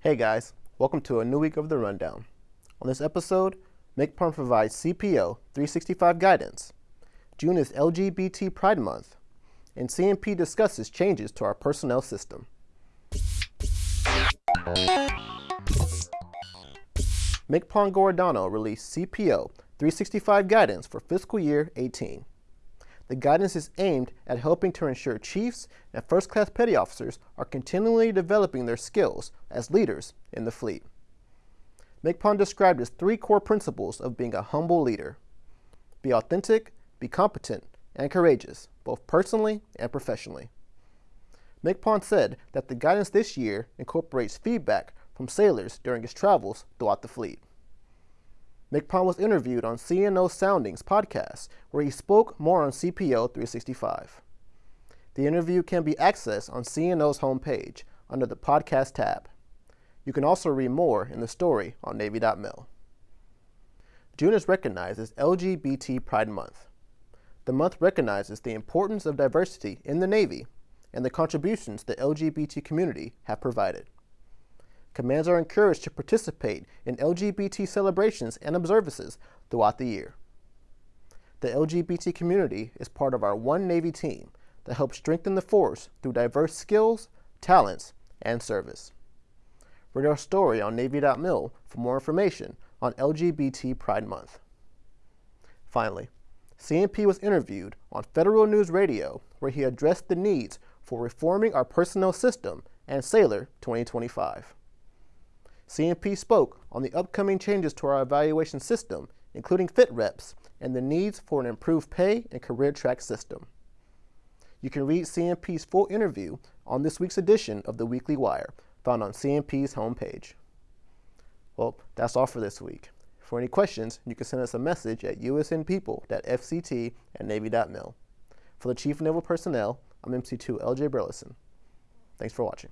Hey guys, welcome to a new week of The Rundown. On this episode, MCPON provides CPO 365 guidance. June is LGBT Pride Month, and CNP discusses changes to our personnel system. MCPON Giordano released CPO 365 guidance for fiscal year 18. The guidance is aimed at helping to ensure chiefs and first-class petty officers are continually developing their skills as leaders in the fleet. MCPON described his three core principles of being a humble leader. Be authentic, be competent, and courageous, both personally and professionally. MCPON said that the guidance this year incorporates feedback from sailors during his travels throughout the fleet. MCPON was interviewed on CNO Soundings podcast, where he spoke more on CPO 365. The interview can be accessed on CNO's homepage under the podcast tab. You can also read more in the story on Navy.mil. June is recognized as LGBT Pride Month. The month recognizes the importance of diversity in the Navy and the contributions the LGBT community have provided. Commands are encouraged to participate in LGBT celebrations and observances throughout the year. The LGBT community is part of our One Navy team that helps strengthen the force through diverse skills, talents, and service. Read our story on Navy.mil for more information on LGBT Pride Month. Finally, CNP was interviewed on Federal News Radio where he addressed the needs for reforming our personnel system and Sailor 2025. CNP spoke on the upcoming changes to our evaluation system, including fit reps, and the needs for an improved pay and career track system. You can read CNP's full interview on this week's edition of the Weekly Wire, found on CNP's homepage. Well, that's all for this week. For any questions, you can send us a message at usnpeople.fct at navy.mil. For the Chief Naval Personnel, I'm MC2 LJ Burleson. Thanks for watching.